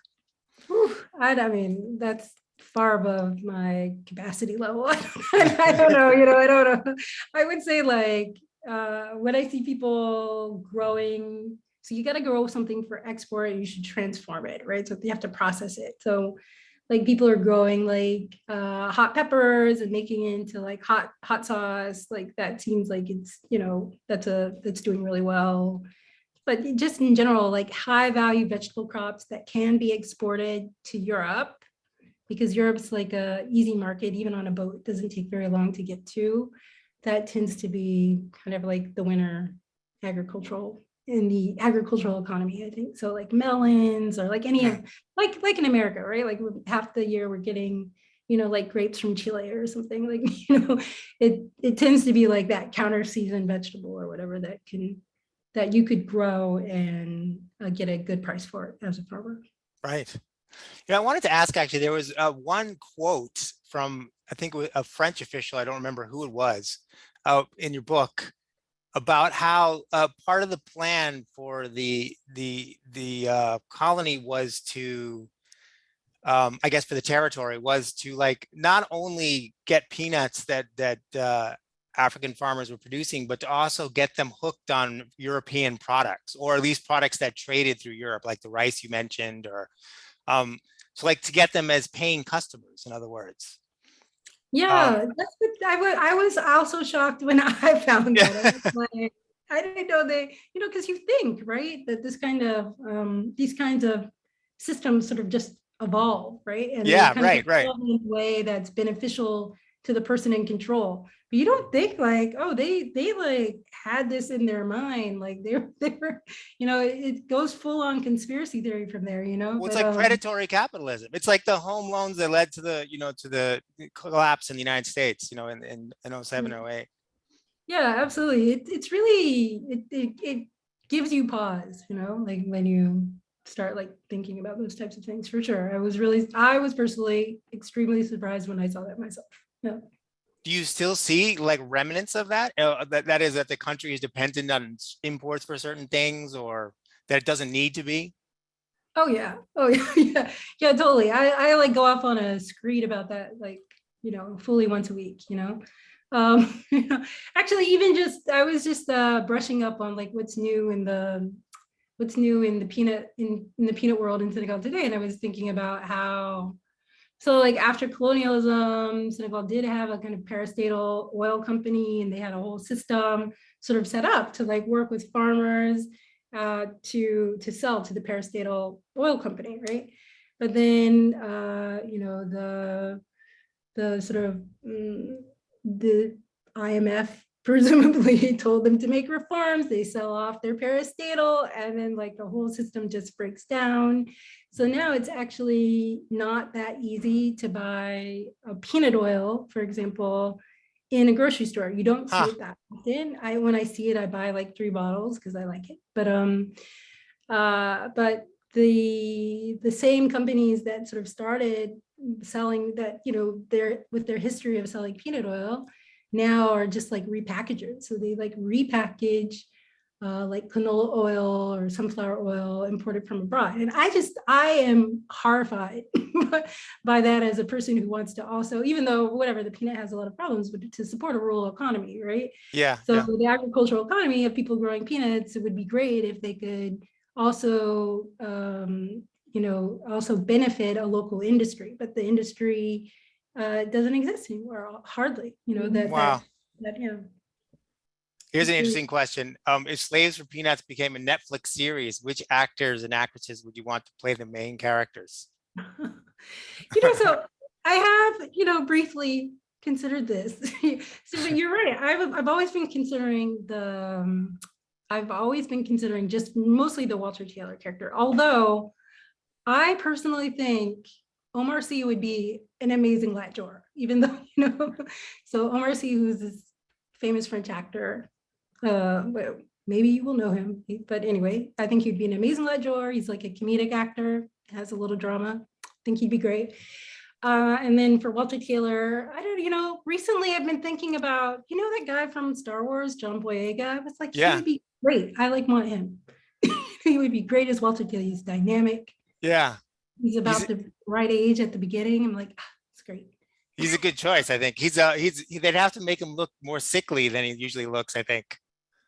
I, I mean, that's far above my capacity level. I don't know, you know, I don't know. I would say like, uh, when I see people growing, so you gotta grow something for export, you should transform it, right? So you have to process it. So like people are growing like uh, hot peppers and making it into like hot, hot sauce, like that seems like it's, you know, that's a, that's doing really well but just in general, like high value vegetable crops that can be exported to Europe because Europe's like a easy market, even on a boat, it doesn't take very long to get to. That tends to be kind of like the winter agricultural in the agricultural economy, I think. So like melons or like any like, like in America, right? Like half the year we're getting, you know, like grapes from Chile or something like, you know, it, it tends to be like that counter season vegetable or whatever that can, that you could grow and uh, get a good price for it as a farmer. Right. Yeah, I wanted to ask, actually, there was uh, one quote from, I think a French official, I don't remember who it was, uh, in your book about how uh, part of the plan for the the the uh, colony was to, um, I guess for the territory was to like not only get peanuts that that uh, African farmers were producing, but to also get them hooked on European products, or at least products that traded through Europe, like the rice you mentioned, or um, so like to get them as paying customers, in other words. Yeah, that's what I was, I was also shocked when I found Yeah. that. I like, I didn't know they, you know, because you think, right, that this kind of, um, these kinds of systems sort of just evolve, right? And Yeah, right, right. in a Way that's beneficial to the person in control. But you don't think like, oh, they, they like had this in their mind, like they were, they were, you know, it, it goes full on conspiracy theory from there, you know? Well, it's But, like um, predatory capitalism. It's like the home loans that led to the, you know, to the collapse in the United States, you know, in, in, in 07, Mm. 08. Yeah, absolutely. It, it's really, it, it, it gives you pause, you know, like when you start like thinking about those types of things for sure. I was really, I was personally extremely surprised when I saw that myself. Do you still see like remnants of that? Uh, that, that is that the country is dependent on imports for certain things or that it doesn't need to be? Oh, yeah. Oh, yeah. Yeah. Yeah, totally. I, I like go off on a screed about that, like, you know, fully once a week, you know? Um, you know, actually, even just, I was just uh, brushing up on like what's new in the, what's new in the peanut, in, in the peanut world in Senegal today. And I was thinking about how, so like after colonialism, Senegal did have a kind of parastatal oil company and they had a whole system sort of set up to like work with farmers uh, to to sell to the parastatal oil company, right? But then uh, you know the the sort of mm, the IMF presumably told them to make reforms. They sell off their parastatal, and then like the whole system just breaks down. So now it's actually not that easy to buy a peanut oil, for example, in a grocery store. You don't see it that often. I when I see it, I buy like three bottles because I like it. But um, uh, but the the same companies that sort of started selling that, you know, their with their history of selling peanut oil now are just like repackagers. So they like repackage uh, like canola oil or sunflower oil imported from abroad. And I just, I am horrified by that as a person who wants to also, even though whatever, the peanut has a lot of problems, but to support a rural economy, right? Yeah, So yeah. the agricultural economy of people growing peanuts, it would be great if they could also, um, you know, also benefit a local industry, but the industry uh, doesn't exist anymore, hardly, you know, that, Wow. that, that, you know, Here's an Mhm. interesting question. Um, if Slaves for Peanuts became a Netflix series, which actors and actresses would you want to play the main characters? you know, so I have, you know, briefly considered this. so, but you're right. I've, I've always been considering the, um, I've always been considering just mostly the Walter Taylor character, although I personally think Omar Sy would be an amazing Lat Dior, even though, you know, so Omar Sy, who's this famous French actor, uh, maybe you will know him, but anyway, I think he'd be an amazing Dior. He's like a comedic actor, has a little drama. I think he'd be great. Uh, and then for Walter Taylor, I don't, you know, recently I've been thinking about, you know, that guy from Star Wars, John Boyega. I was like, Yeah. he would be great. I like want him. he would be great as Walter Taylor. He's dynamic. Yeah, He's about the right age at the beginning. I'm like, ah, it's great. he's a good choice. I think he's uh he's he- they'd have to make him look more sickly than he usually looks. I think.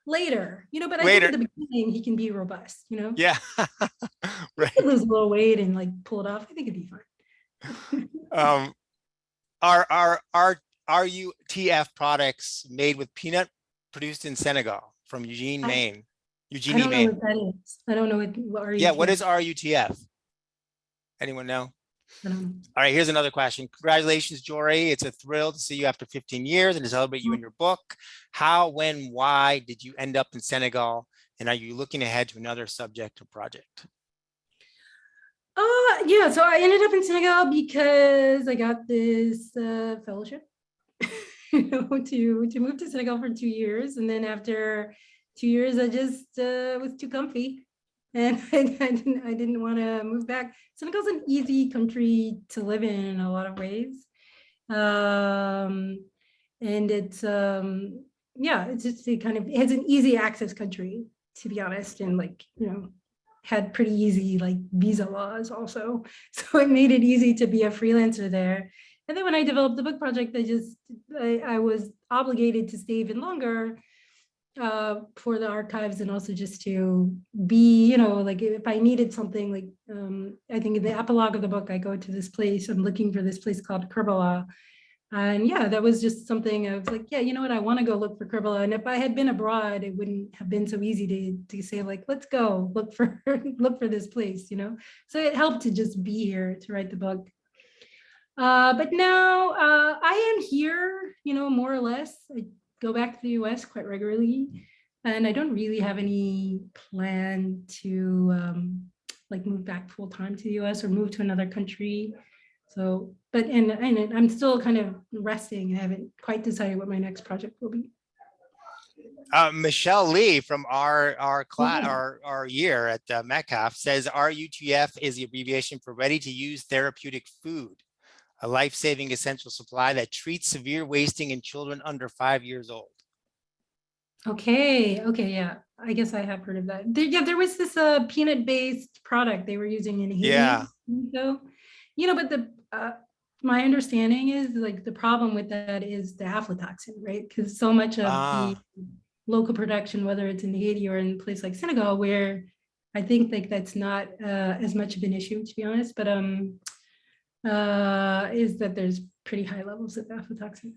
Later, you know, but I think at the beginning he can be robust, you know, Yeah. right. Lose a little weight and like pull it off. I think it'd be fine. Um, are are are RUTF products made with peanut produced in Senegal from Eugene, I- Maine? I don't know Maine. what that is. I don't know what, what are you? Yeah, what is RUTF? Anyone know? Know. All right, here's another question. Congratulations, Jori. It's a thrill to see you after 15 years and to celebrate you in your book. How, when, why did you end up in Senegal? And are you looking ahead to another subject or project? Uh, yeah, so I ended up in Senegal because I got this uh, fellowship you know, to to move to Senegal for two years, and then after two years, I just uh, was too comfy, and I, I didn't I didn't want to move back. Senegal's an easy country to live in in a lot of ways, um, and it's um, yeah, it's just a kind of it's an easy access country to be honest, and like you know had pretty easy like visa laws also. So it made it easy to be a freelancer there. And then when I developed the book project, I just, I, I was obligated to stay even longer uh, for the archives and also just to be, you know, like if I needed something like, um, I think in the epilogue of the book, I go to this place, I'm looking for this place called Kerbala. And yeah, that was just something I was like, yeah, you know what, I want to go look for Kerbala. And if I had been abroad, it wouldn't have been so easy to, to say like, let's go look for, look for this place, you know? So it helped to just be here to write the book. Uh, but now uh, I am here, you know, more or less. I go back to the US quite regularly. And I don't really have any plan to um, like move back full time to the US or move to another country. So, but and, and I'm still kind of resting. I haven't quite decided what my next project will be. Uh, Michelle Lee from our our class Yeah. our our year at uh, Metcalf says RUTF is the abbreviation for ready to use therapeutic food, a life-saving essential supply that treats severe wasting in children under five years old. Okay, okay, yeah. I guess I have heard of that. There, yeah, there was this uh, peanut-based product they were using in Haiti. Yeah. So, you know, but the uh, my understanding is like the problem with that is the aflatoxin, right? Because so much of Ah. the local production, whether it's in Haiti or in a place like Senegal, where I think like that's not uh, as much of an issue, to be honest, but um, uh, is that there's pretty high levels of aflatoxin.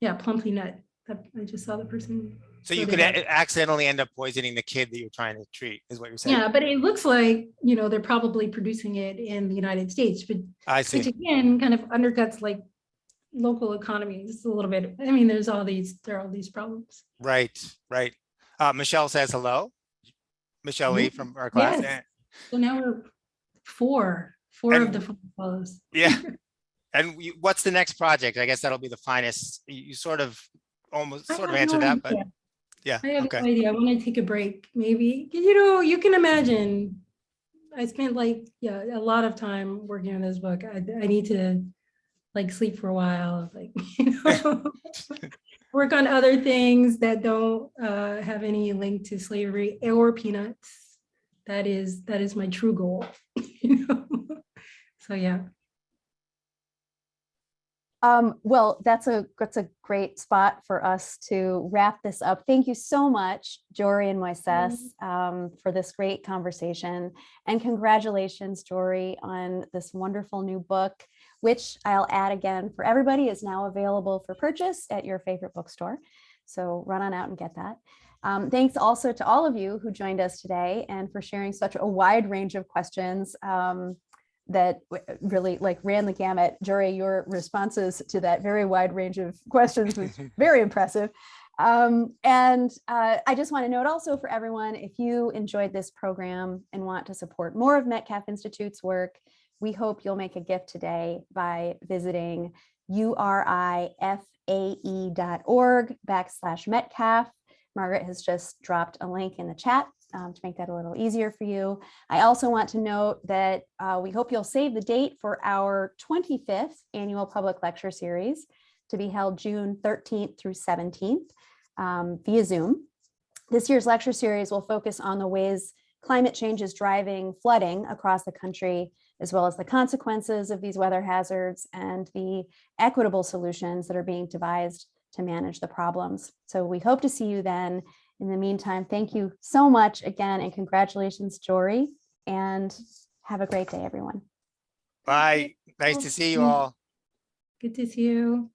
Yeah, Plumpy'Nut. I just saw the person. So you could accidentally end up poisoning the kid that you're trying to treat, is what you're saying. Yeah, but it looks like, you know, they're probably producing it in the United States, but I see. which again, kind of undercuts like local economies a little bit. I mean, there's all these, there are all these problems. Right, right. Uh, Michelle says hello. Michelle Lee from our class. Yes. So now we're four, four of the four fellows. Yeah. And we- what's the next project? I guess that'll be the finest. You sort of almost I sort of answered no that, but yeah, I have okay. no idea. I want to take a break, maybe. You know, you can imagine. I spent like, yeah, a lot of time working on this book. I, I need to like sleep for a while, like, you know, work on other things that don't uh, have any link to slavery or peanuts. That is, that is my true goal. you know? So, yeah. Um, well, that's a that's a great spot for us to wrap this up. Thank you so much, Jori and Moises, um, for this great conversation. And congratulations, Jori, on this wonderful new book, which I'll add again for everybody is now available for purchase at your favorite bookstore. So run on out and get that. Um, thanks also to all of you who joined us today and for sharing such a wide range of questions. Um, that really like ran the gamut. Jori, your responses to that very wide range of questions was very impressive. Um, and uh, I just want to note also for everyone, if you enjoyed this program and want to support more of Metcalf Institute's work, we hope you'll make a gift today by visiting urifae.org backslash Metcalf. Margaret has just dropped a link in the chat um, to make that a little easier for you. I also want to note that uh, we hope you'll save the date for our 25th annual public lecture series to be held June 13th through 17th um, via Zoom. This year's lecture series will focus on the ways climate change is driving flooding across the country, as well as the consequences of these weather hazards and the equitable solutions that are being devised to manage the problems. So we hope to see you then. In the meantime, thank you so much again and congratulations, Jori, and have a great day, everyone. Bye. Nice to see you all. Good to see you.